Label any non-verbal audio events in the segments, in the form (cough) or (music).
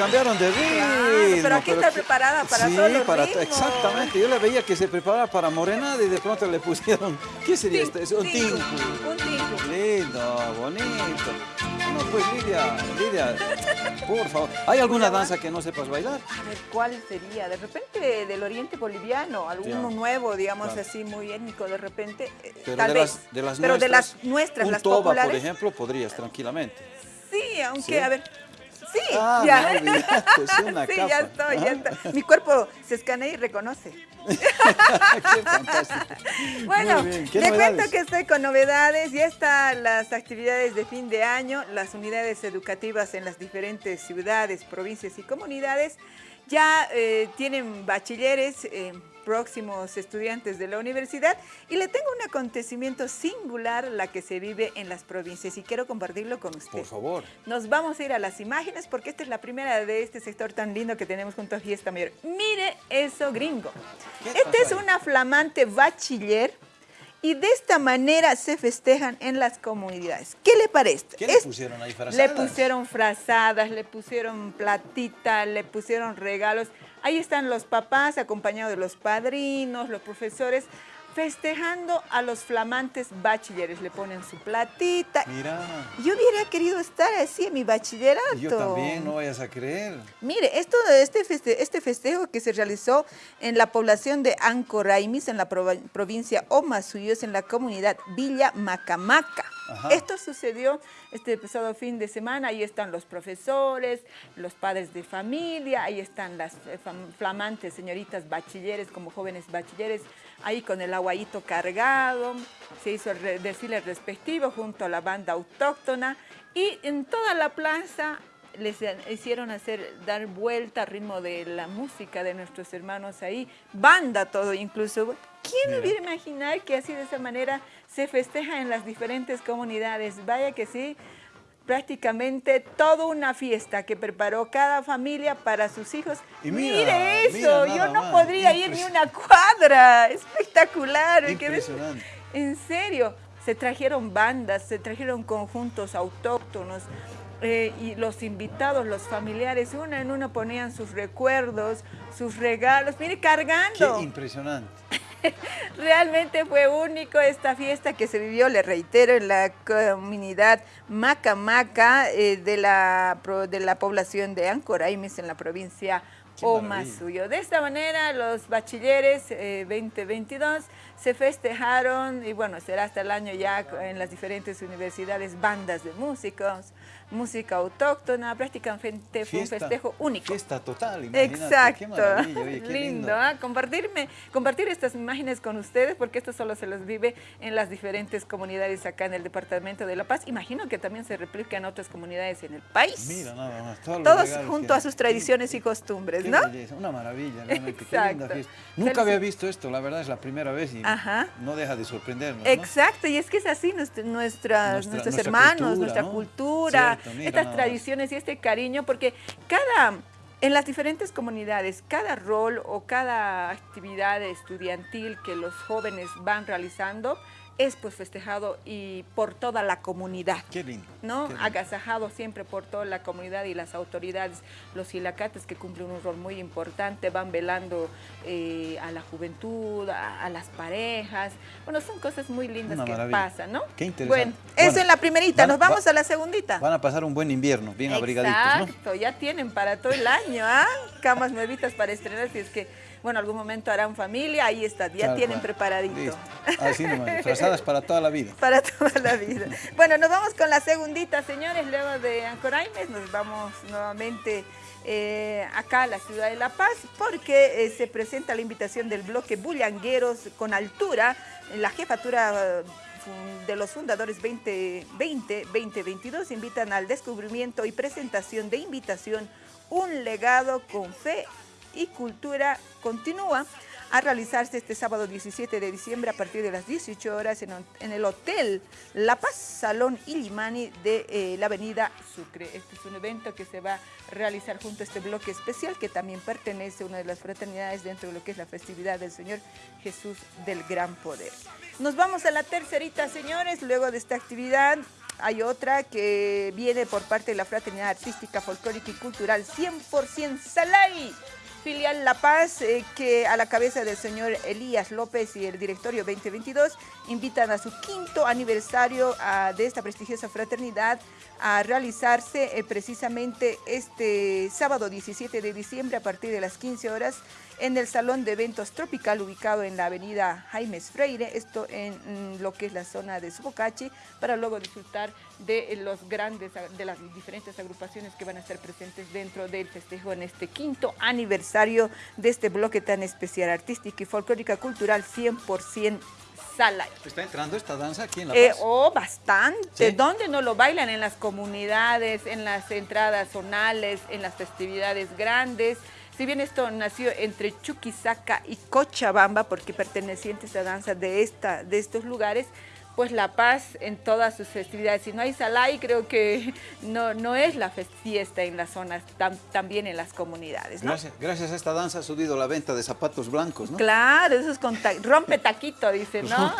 cambiaron de ritmo. pero aquí está preparada para sí, todos los para, Exactamente, yo le veía que se preparaba para morenada y de pronto le pusieron, ¿qué sería esto? Es un tinku. Un tinku. Lindo, bonito. No, pues Lidia, Lidia, por favor. ¿Hay alguna danza que no sepas bailar? A ver, ¿cuál sería? De repente del oriente boliviano, alguno nuevo, digamos así, muy étnico, de repente, eh, pero tal de vez. Las, de las pero nuestras, de las nuestras, un las toba, populares. por ejemplo, podrías tranquilamente. Sí, aunque, a ver, Sí, ah, ya. No, es una (laughs) sí, capa. ya estoy, ya está. Mi cuerpo se escanea y reconoce. (laughs) Qué fantástico. (laughs) Bueno, Muy bien. ¿Qué le novedades? cuento que estoy con novedades. Ya están las actividades de fin de año, las unidades educativas en las diferentes ciudades, provincias y comunidades. Ya eh, tienen bachilleres, eh, próximos estudiantes de la universidad y le tengo un acontecimiento singular la que se vive en las provincias y quiero compartirlo con usted. Por favor. Nos vamos a ir a las imágenes porque esta es la primera de este sector tan lindo que tenemos junto a Fiesta Mayor. Mire eso, gringo. ¿Qué Esta es una flamante bachiller y de esta manera se festejan en las comunidades. ¿Qué le parece? ¿Qué le pusieron ahí, le frazadas? pusieron frazadas, le pusieron platita, le pusieron regalos. Ahí están los papás acompañados de los padrinos, los profesores, festejando a los flamantes bachilleres. Le ponen su platita. Mira, Yo hubiera querido estar así en mi bachillerato. yo también, no vayas a creer. Mire, esto, este, feste- este festejo que se realizó en la población de Ancoraimis, en la prov- provincia Omasuyos, en la comunidad Villa Macamaca. Esto sucedió este pasado fin de semana. Ahí están los profesores, los padres de familia, ahí están las eh, flamantes señoritas bachilleres como jóvenes bachilleres, ahí con el aguayito cargado. Se hizo el desfile respectivo junto a la banda autóctona y en toda la plaza les hicieron hacer dar vuelta al ritmo de la música de nuestros hermanos ahí, banda todo incluso. ¿Quién Mira. hubiera imaginar que así de esa manera se festeja en las diferentes comunidades? Vaya que sí, prácticamente toda una fiesta que preparó cada familia para sus hijos. Y mira, Mire eso, mira yo no más, podría ir ni una cuadra, espectacular. Impresionante. En serio, se trajeron bandas, se trajeron conjuntos autóctonos eh, y los invitados, los familiares, uno en uno ponían sus recuerdos, sus regalos, mire, Qué cargando. impresionante. (laughs) Realmente fue único esta fiesta que se vivió, le reitero, en la comunidad Maca Maca eh, de, la, de la población de Ancoraimes en la provincia Qué Omasuyo. De esta manera los bachilleres eh, 2022 se festejaron y bueno, será hasta el año ya en las diferentes universidades bandas de músicos, música autóctona, prácticamente fue un festejo único. Fiesta total, imagínate. Exacto. Qué oye, qué lindo. lindo, ¿ah? compartirme, compartir estas imágenes con ustedes porque esto solo se los vive en las diferentes comunidades acá en el departamento de La Paz. Imagino que también se replica en otras comunidades en el país. Mira nada más. todos Todos junto que- a sus tradiciones y costumbres, Qué ¿no? belleza, una maravilla, realmente. Qué Exacto. linda fiesta. Nunca había visto esto, la verdad es la primera vez y Ajá. no deja de sorprendernos. ¿no? Exacto, y es que es así, nuestra, nuestros nuestra hermanos, cultura, nuestra ¿no? cultura, Mira estas tradiciones y este cariño, porque cada, en las diferentes comunidades, cada rol o cada actividad estudiantil que los jóvenes van realizando es pues festejado y por toda la comunidad. Qué lindo. ¿no? qué lindo. Agasajado siempre por toda la comunidad y las autoridades, los hilacates que cumplen un rol muy importante, van velando eh, a la juventud, a, a las parejas. Bueno, son cosas muy lindas Una que maravilla. pasan, ¿no? Qué interesante. Bueno, eso en la primerita, van- nos vamos va- a la segundita. Van a pasar un buen invierno, bien abrigaditos, ¿no? Exacto, ya tienen para todo el año, ¿ah? Camas nuevitas para estrenar, si es que, bueno, algún momento harán familia, ahí está, ya Tal tienen cual. preparadito. Listo. Así nomás, (laughs) frazadas para toda la vida. para toda la vida. Bueno, nos vamos con la segundita, señores. Luego de Ancoraimes nos vamos nuevamente eh, acá a la ciudad de La Paz porque eh, se presenta la invitación del bloque Bullangueros con altura, la jefatura eh, de los fundadores 2020-2022 invitan al descubrimiento y presentación de invitación Un legado con fe y cultura continúa a realizarse este sábado 17 de diciembre a partir de las 18 horas en, el Hotel La Paz, Salón Illimani de eh, la Avenida Sucre. Este es un evento que se va a realizar junto a este bloque especial que también pertenece a una de las fraternidades dentro de lo que es la festividad del Señor Jesús del Gran Poder. Nos vamos a la tercerita, señores, luego de esta actividad hay otra que viene por parte de la Fraternidad Artística, Folclórica y Cultural 100% Salay filial La Paz, eh, que a la cabeza del señor Elías López y el directorio 2022 invitan a su quinto aniversario ah, de esta prestigiosa fraternidad a realizarse eh, precisamente este sábado 17 de diciembre a partir de las 15 horas en el Salón de Eventos Tropical ubicado en la avenida Jaimes Freire, esto en mm, lo que es la zona de Subocachi, para luego disfrutar de los grandes, de las diferentes agrupaciones que van a estar presentes dentro del festejo en este quinto aniversario de este bloque tan especial, artística y folclórica cultural 100% ¿Está entrando esta danza aquí en La eh, Paz? oh, bastante. ¿Dónde no lo bailan? En las comunidades, en las entradas zonales, en las festividades grandes. Si bien esto nació entre Chuquisaca y Cochabamba, porque pertenecientes a danza de, esta, de estos lugares, pues la paz en todas sus festividades. Si no hay salay, creo que no, no es la fiesta en las zonas, también en las comunidades. Gracias, gracias a esta danza ha subido la venta de zapatos blancos, ¿no? Claro, eso es con rompe taquito, dice, ¿no?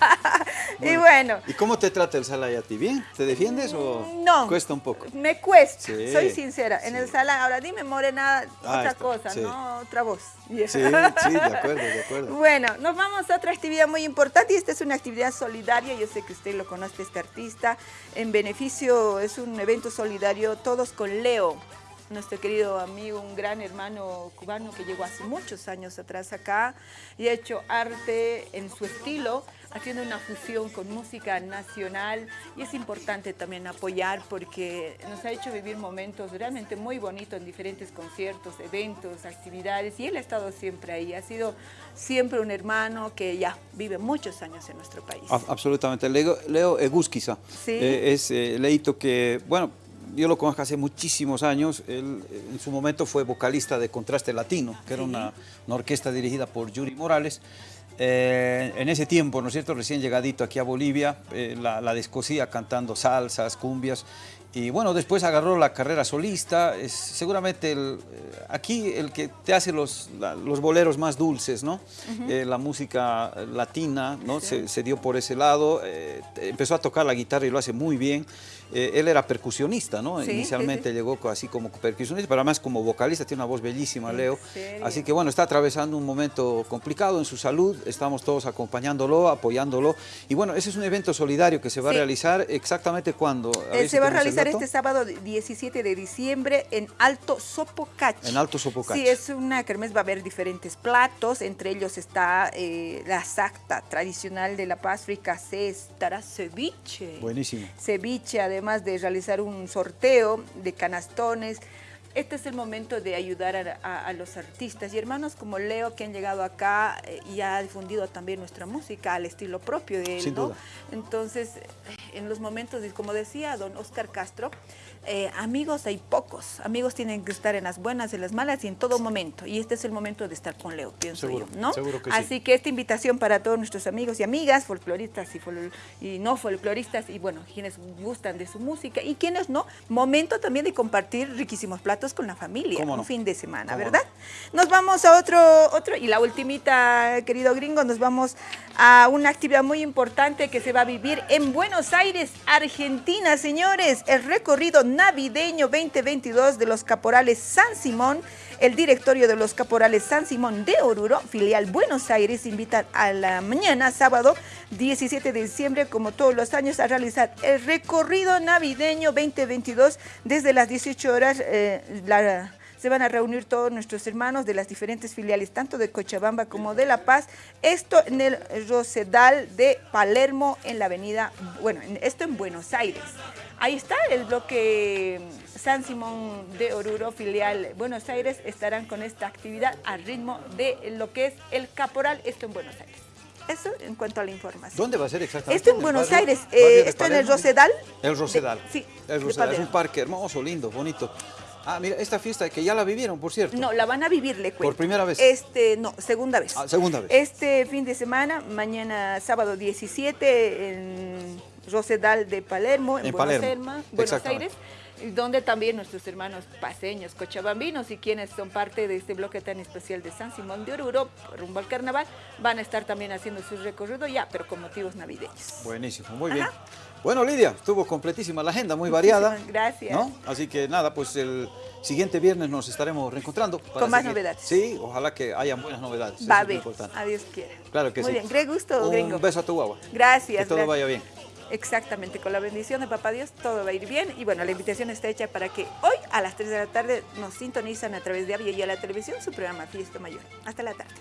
(laughs) y bueno. ¿Y cómo te trata el salay a ti? ¿Bien? ¿Te defiendes o no, cuesta un poco? Me cuesta, soy sincera. En el salay, ahora dime morena, ah, otra cosa, ¿no? Otra voz. Sí, sí, de acuerdo, de acuerdo. (laughs) Bueno, nos vamos a otra actividad muy importante y esta es una actividad solidaria yo sé que usted lo conoce, este artista. En beneficio, es un evento solidario, todos con Leo, nuestro querido amigo, un gran hermano cubano que llegó hace muchos años atrás acá y ha hecho arte en su estilo, haciendo una fusión con música nacional y es importante también apoyar porque nos ha hecho vivir momentos realmente muy bonitos en diferentes conciertos, eventos, actividades y él ha estado siempre ahí, ha sido siempre un hermano que ya vive muchos años en nuestro país. Absolutamente, Leo, Leo Egusquiza eh, es eh, Leito que, bueno, yo lo conozco hace muchísimos años, él en su momento fue vocalista de Contraste Latino, que era una, orquesta dirigida por Yuri Morales, eh, en ese tiempo, ¿no es cierto?, recién llegadito aquí a Bolivia, eh, la, la, descosía cantando salsas, cumbias, y bueno, después agarró la carrera solista, es seguramente el, eh, aquí el que te hace los, los boleros más dulces, ¿no? la música latina, ¿no? Se, se, dio por ese lado, empezó a tocar la guitarra y lo hace muy bien, eh, él era percusionista, ¿no? Inicialmente llegó así como percusionista, pero además como vocalista, tiene una voz bellísima, Leo. Así que bueno, está atravesando un momento complicado en su salud, estamos todos acompañándolo, apoyándolo. Y bueno, ese es un evento solidario que se va a realizar exactamente cuando. Eh, se va a realizar este sábado 17 de diciembre en Alto Sopocachi. En Alto Sopocachi. Sí, es una kermés, va a haber diferentes platos, entre ellos está eh, la sacta tradicional de La Paz, fricasé, estará ceviche. Buenísimo. Ceviche, además de realizar un sorteo de canastones. Este es el momento de ayudar a, los artistas y hermanos como Leo que han llegado acá eh, y ha difundido también nuestra música al estilo propio de él. ¿no? Entonces, en los momentos, como decía don Oscar Castro, eh, amigos hay pocos, amigos tienen que estar en las buenas, en las malas y en todo momento. Y este es el momento de estar con Leo, pienso yo, ¿no? Así que esta invitación para todos nuestros amigos y amigas, folcloristas y, no folcloristas, y bueno, quienes gustan de su música y quienes no, momento también de compartir riquísimos platos con la familia, un fin de semana, ¿verdad? Nos vamos a otro, otro, y la ultimita, querido gringo, nos vamos a una actividad muy importante que se va a vivir en Buenos Aires, Argentina, señores, el recorrido navideño 2022 de los Caporales San Simón. El directorio de los Caporales San Simón de Oruro, filial Buenos Aires, invita a la mañana, sábado 17 de diciembre, como todos los años, a realizar el recorrido navideño 2022 desde las 18 horas. Eh, se van a reunir todos nuestros hermanos de las diferentes filiales, tanto de Cochabamba como de La Paz. Esto en el Rosedal de Palermo, en la avenida, bueno, esto en Buenos Aires. Ahí está el bloque San Simón de Oruro, filial Buenos Aires, estarán con esta actividad al ritmo de lo que es el Caporal, esto en Buenos Aires. Eso en cuanto a la información. ¿Dónde va a ser exactamente? Esto en Buenos Aires, eh, esto en el Rosedal. El Rosedal. sí. El Rosedal es un parque hermoso, lindo, bonito. Ah, mira, esta fiesta que ya la vivieron, por cierto. No, la van a vivir, le cuento. ¿Por primera vez? Este, no, segunda vez. Ah, segunda vez. Este fin de semana, mañana sábado 17, en Rosedal de Palermo, en, Buenos, Aires, donde también nuestros hermanos paseños, cochabambinos y quienes son parte de este bloque tan especial de San Simón de Oruro, rumbo al carnaval, van a estar también haciendo su recorrido ya, pero con motivos navideños. Buenísimo, muy bien. Bueno, Lidia, estuvo completísima la agenda, muy variada. Gracias. Así que nada, pues el siguiente viernes nos estaremos reencontrando. Con más novedades. Sí, ojalá que hayan buenas novedades. Va a haber, adiós quiera. Claro que sí. Muy bien, gran gusto, Un beso a tu guagua. Gracias. Que todo vaya bien. Exactamente, con la bendición de Papá Dios todo va a ir bien. Y bueno, la invitación está hecha para que hoy a las 3 de la tarde nos sintonizan a través de Avia y a la televisión su programa Fiesta Mayor. Hasta la tarde.